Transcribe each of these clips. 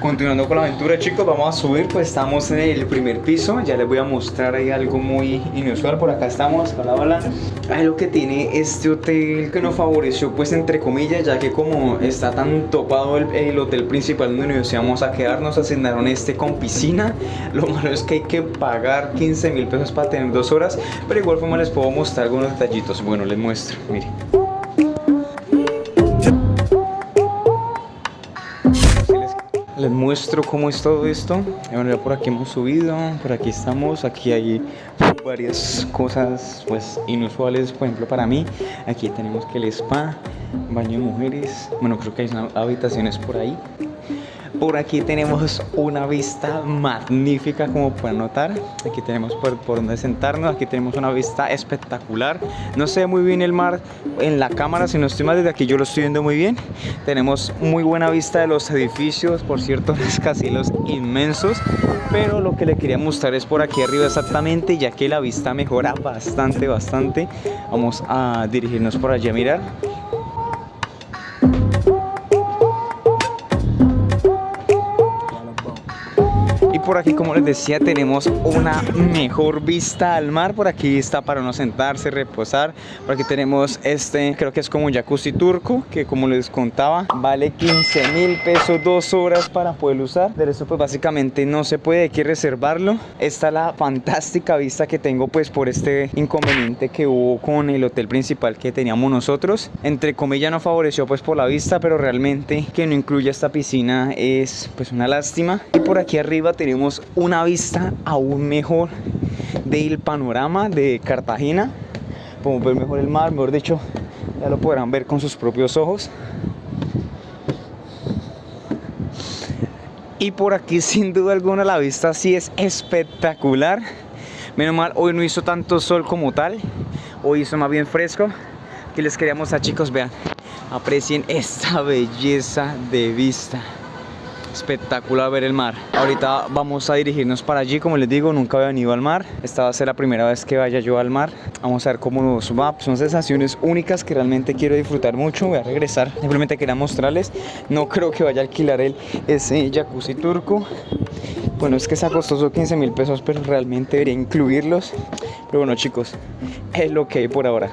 Continuando con la aventura chicos, vamos a subir, pues estamos en el primer piso, ya les voy a mostrar ahí algo muy inusual, por acá estamos, hola hola Ahí lo que tiene este hotel que nos favoreció pues entre comillas, ya que como está tan topado el, hotel principal donde nos íbamos a quedar, nos asignaron este con piscina. Lo malo es que hay que pagar 15 mil pesos para tener dos horas, pero igual forma les puedo mostrar algunos detallitos, bueno les muestro, miren muestro cómo es todo esto. Bueno, por aquí hemos subido por aquí estamos. Aquí hay varias cosas pues inusuales. Por ejemplo para mí aquí tenemos que el spa baño de mujeres. Bueno creo que hay habitaciones por ahí por aquí tenemos una vista magnífica como pueden notar. Aquí tenemos por, por donde sentarnos. Aquí tenemos una vista espectacular. No se ve muy bien el mar en la cámara, si no estoy mal, desde aquí yo lo estoy viendo muy bien. Tenemos muy buena vista de los edificios, por cierto, rascacielos inmensos. Pero lo que le quería mostrar es por aquí arriba exactamente, ya que la vista mejora bastante, bastante. Vamos a dirigirnos por allí a mirar. Por aquí, como les decía, tenemos una mejor vista al mar. Por aquí está para uno sentarse, reposar. Por aquí tenemos este, creo que es como un jacuzzi turco, que como les contaba, vale 15 mil pesos dos horas para poder usar. De eso pues básicamente no se puede, hay que reservarlo. Esta es la fantástica vista que tengo pues por este inconveniente que hubo con el hotel principal que teníamos nosotros. Entre comillas no favoreció pues por la vista, pero realmente que no incluya esta piscina es pues una lástima. Y por aquí arriba tenemos una vista aún mejor del panorama de Cartagena. Podemos ver mejor el mar, mejor dicho, ya lo podrán ver con sus propios ojos. Y por aquí sin duda alguna la vista sí es espectacular. Menos mal, hoy no hizo tanto sol como tal. Hoy hizo más bien fresco. Que les queríamos a chicos, vean. Aprecien esta belleza de vista espectacular ver el mar. Ahorita vamos a dirigirnos para allí. Como les digo nunca había venido al mar. Esta va a ser la primera vez que vaya yo al mar. Vamos a ver cómo nos va. Son sensaciones únicas que realmente quiero disfrutar mucho. Voy a regresar. Simplemente quería mostrarles. No creo que vaya a alquilar el ese jacuzzi turco. Bueno es que es costoso 15 mil pesos pero realmente debería incluirlos. Pero bueno chicos es lo que hay por ahora.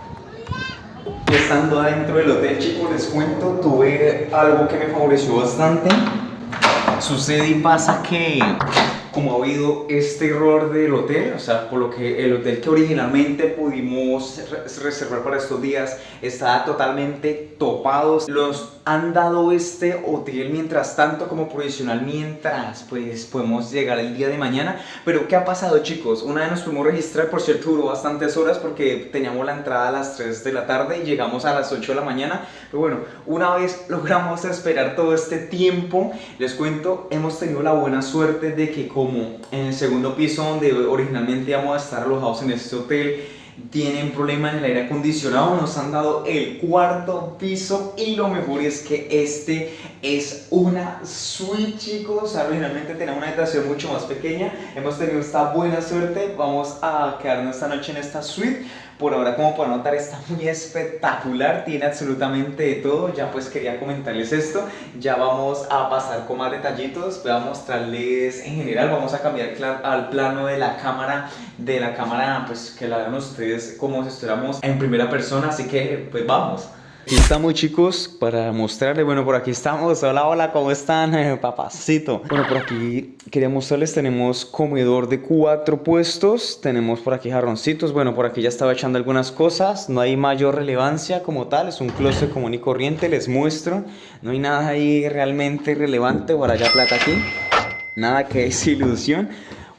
Estando adentro del hotel, chicos, les cuento, tuve algo que me favoreció bastante Sucede y pasa que como ha habido este error del hotel, o sea, por lo que el hotel que originalmente pudimos reservar para estos días está totalmente topado. Los han dado este hotel mientras tanto como provisional mientras pues podemos llegar el día de mañana. Pero ¿qué ha pasado chicos? Una vez nos pudimos registrar, por cierto duró bastantes horas porque teníamos la entrada a las 3 de la tarde y llegamos a las 8 de la mañana. Pero bueno, una vez logramos esperar todo este tiempo, les cuento, hemos tenido la buena suerte de que como en el segundo piso donde originalmente íbamos a estar alojados en este hotel tienen problema en el aire acondicionado, nos han dado el cuarto piso y lo mejor es que este es una suite chicos, originalmente tenía una habitación mucho más pequeña, hemos tenido esta buena suerte, vamos a quedarnos esta noche en esta suite. Por ahora, como pueden notar, está muy espectacular, tiene absolutamente de todo. Ya pues quería comentarles esto. Ya vamos a pasar con más detallitos. Voy a mostrarles en general, vamos a cambiar al plano de la cámara, de la cámara, pues que la vean ustedes como si estuviéramos en primera persona. Así que, pues vamos. Aquí estamos chicos para mostrarles, bueno por aquí estamos, hola hola, ¿cómo están? papacito. Bueno por aquí quería mostrarles, tenemos comedor de cuatro puestos, tenemos por aquí jarroncitos, bueno por aquí ya estaba echando algunas cosas, no hay mayor relevancia como tal, es un closet común y corriente, les muestro, no hay nada ahí realmente relevante, por allá plata aquí, nada que es ilusión.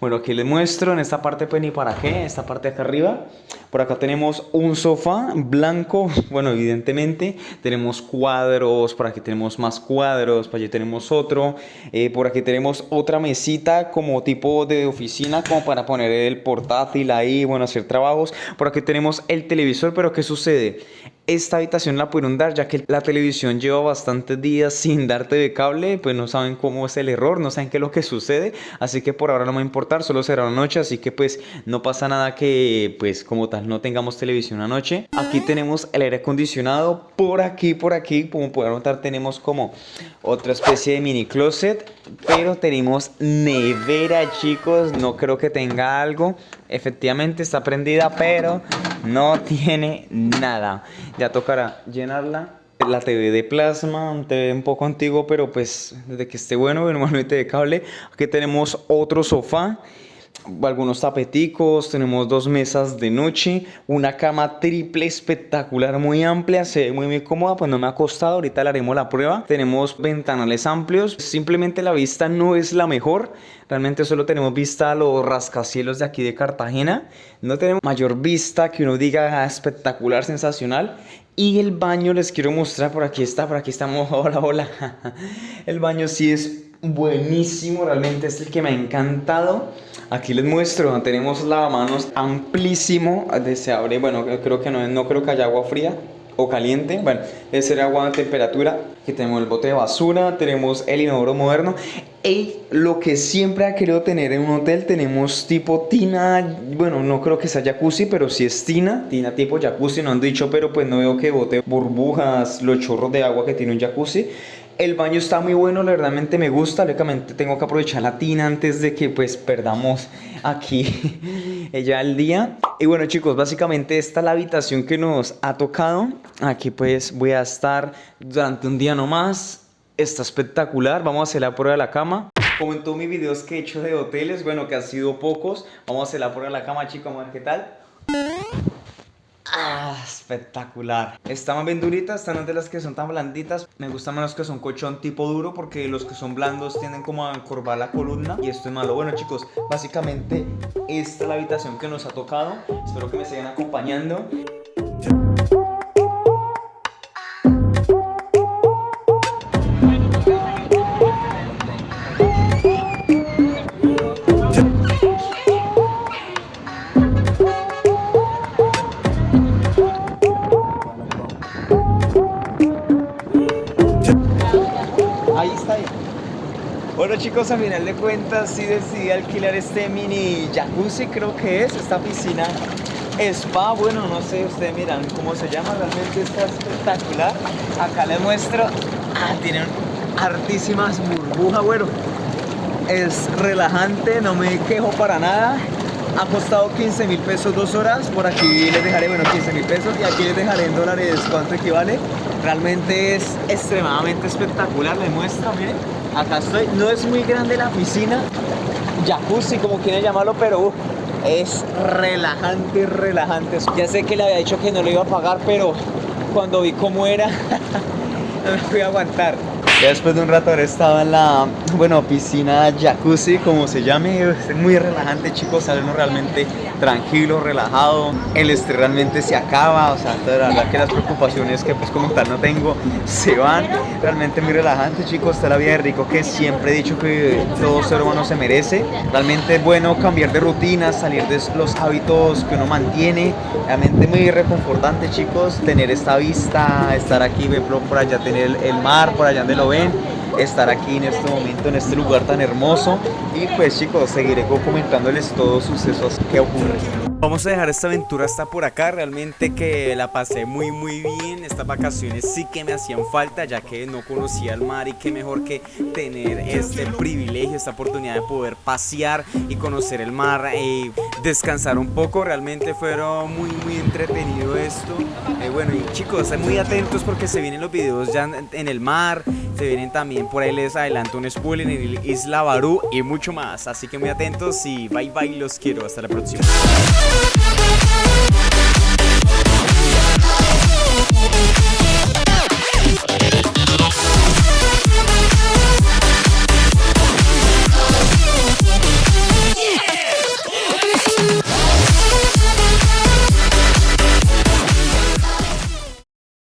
Bueno, aquí les muestro en esta parte pues ni para qué, esta parte de acá arriba. Por acá tenemos un sofá blanco, bueno evidentemente. Tenemos cuadros, por aquí tenemos más cuadros, por allí tenemos otro. Eh, por aquí tenemos otra mesita como tipo de oficina como para poner el portátil ahí, bueno hacer trabajos. Por aquí tenemos el televisor, pero ¿qué sucede? Esta habitación la pudieron dar ya que la televisión lleva bastantes días sin darte de cable, pues no saben cómo es el error, no saben qué es lo que sucede, así que por ahora no me va a importar, solo será una noche, así que pues no pasa nada que pues como tal no tengamos televisión anoche. Aquí tenemos el aire acondicionado, por aquí, por aquí, como pueden notar tenemos como otra especie de mini closet, pero tenemos nevera, chicos. No creo que tenga algo. Efectivamente está prendida, pero no tiene nada. Ya tocará llenarla. La TV de plasma, un TV un poco antiguo, pero pues desde que esté bueno, normalmente de cable. Aquí tenemos otro sofá algunos tapeticos, tenemos dos mesas de noche, una cama triple espectacular, muy amplia, se ve muy, muy cómoda, pues no me ha costado, ahorita le haremos la prueba. Tenemos ventanales amplios, simplemente la vista no es la mejor, realmente solo tenemos vista a los rascacielos de aquí de Cartagena, no tenemos mayor vista que uno diga ah, espectacular, sensacional. Y el baño les quiero mostrar, por aquí está, por aquí estamos, hola, hola. El baño sí es buenísimo, realmente es el que me ha encantado. Aquí les muestro, tenemos lavamanos amplísimo, se abre, bueno, creo que no, no creo que haya agua fría o caliente, bueno, es el agua a temperatura, aquí tenemos el bote de basura, tenemos el inodoro moderno. Y lo que siempre ha querido tener en un hotel, tenemos tipo tina, bueno, no creo que sea jacuzzi, pero sí es tina, tina tipo jacuzzi, no han dicho, pero pues no veo que bote burbujas, los chorros de agua que tiene un jacuzzi el baño está muy bueno, realmente me gusta, lógicamente tengo que aprovechar la tina antes de que pues perdamos aquí ya el día. Y bueno chicos, básicamente esta es la habitación que nos ha tocado. Aquí pues voy a estar durante un día nomás. Está espectacular, vamos a hacer la prueba de la cama. Como en todos mis videos que he hecho de hoteles, bueno que han sido pocos, vamos a hacer la prueba de la cama chicos, a ver qué tal. Ah, espectacular. Está más bien durita, están de las que son tan blanditas. Me gustan más que son colchón tipo duro porque los que son blandos tienden como a encorvar la columna y esto es malo. Bueno chicos, básicamente esta es la habitación que nos ha tocado. Espero que me sigan acompañando. A final de cuentas sí decidí alquilar este mini jacuzzi, creo que es, esta piscina spa, bueno, no sé, ustedes miran cómo se llama, realmente está espectacular. Acá les muestro, ah, tienen hartísimas burbujas, bueno, es relajante, no me quejo para nada. Ha costado 15 mil pesos dos horas, por aquí les dejaré, bueno, 15 mil pesos y aquí les dejaré en dólares cuánto equivale. Realmente es extremadamente espectacular, les muestro, miren acá estoy. No es muy grande la piscina, jacuzzi como quieren llamarlo, pero es relajante, relajante. Ya sé que le había dicho que no lo iba a pagar, pero cuando vi cómo era, no me fui a aguantar. Después de un rato haber estado en la, bueno, piscina jacuzzi, como se llame, es muy relajante, chicos, salen realmente tranquilo, relajado, el estrés realmente se acaba, o sea, la verdad que las preocupaciones que pues como tal no tengo se van, realmente muy relajante, chicos, está la vida de rico que siempre he dicho que todo ser humano se merece, realmente es bueno cambiar de rutina, salir de los hábitos que uno mantiene, realmente muy reconfortante, chicos, tener esta vista, estar aquí, ver por allá, tener el mar, por allá donde estar aquí en este momento, en este lugar tan hermoso. Y pues chicos, seguiré comentándoles todos los sucesos que ocurren. Vamos a dejar esta aventura hasta por acá, realmente que la pasé muy muy bien, estas vacaciones sí que me hacían falta ya que no conocía el mar y qué mejor que tener este privilegio, esta oportunidad de poder pasear y conocer el mar y descansar un poco, realmente fueron muy muy entretenido esto, eh, bueno y chicos, muy atentos porque se vienen los videos ya en el mar, se vienen también por ahí les adelanto un spoiler en Isla Barú y mucho más, así que muy atentos y bye bye, los quiero, hasta la próxima. Thank you